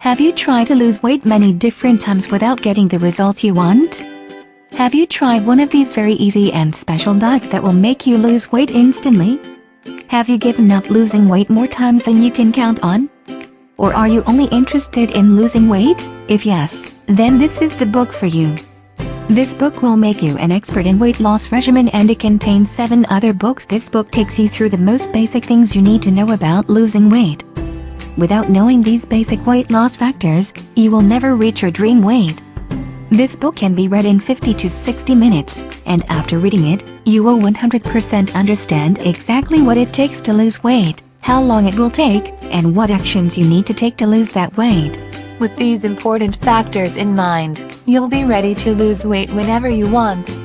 Have you tried to lose weight many different times without getting the results you want? Have you tried one of these very easy and special diets that will make you lose weight instantly? Have you given up losing weight more times than you can count on? Or are you only interested in losing weight? If yes, then this is the book for you. This book will make you an expert in weight loss regimen and it contains 7 other books. This book takes you through the most basic things you need to know about losing weight. Without knowing these basic weight loss factors, you will never reach your dream weight. This book can be read in 50 to 60 minutes, and after reading it, you will 100% understand exactly what it takes to lose weight, how long it will take, and what actions you need to take to lose that weight. With these important factors in mind, you'll be ready to lose weight whenever you want.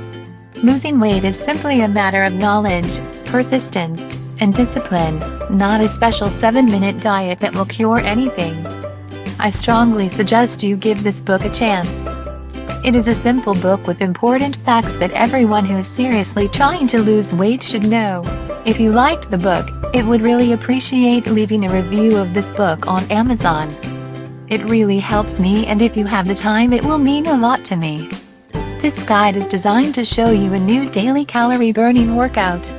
Losing weight is simply a matter of knowledge, persistence, and discipline, not a special 7-minute diet that will cure anything. I strongly suggest you give this book a chance. It is a simple book with important facts that everyone who is seriously trying to lose weight should know. If you liked the book, it would really appreciate leaving a review of this book on Amazon. It really helps me and if you have the time it will mean a lot to me. This guide is designed to show you a new daily calorie burning workout.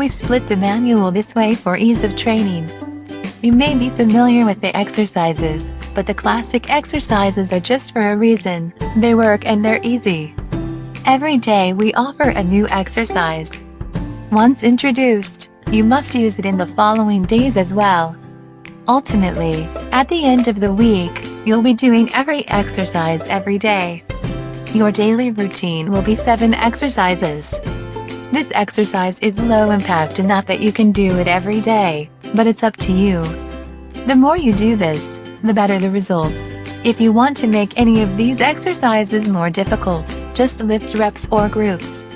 We split the manual this way for ease of training. You may be familiar with the exercises, but the classic exercises are just for a reason, they work and they're easy. Every day we offer a new exercise. Once introduced, you must use it in the following days as well. Ultimately, at the end of the week, you'll be doing every exercise every day. Your daily routine will be 7 exercises. This exercise is low impact enough that you can do it every day, but it's up to you. The more you do this, the better the results. If you want to make any of these exercises more difficult, just lift reps or groups.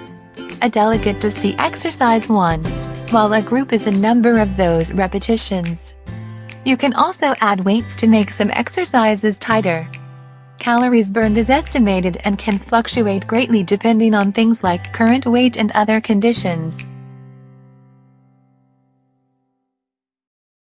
A delegate does the exercise once, while a group is a number of those repetitions. You can also add weights to make some exercises tighter. Calories burned is estimated and can fluctuate greatly depending on things like current weight and other conditions.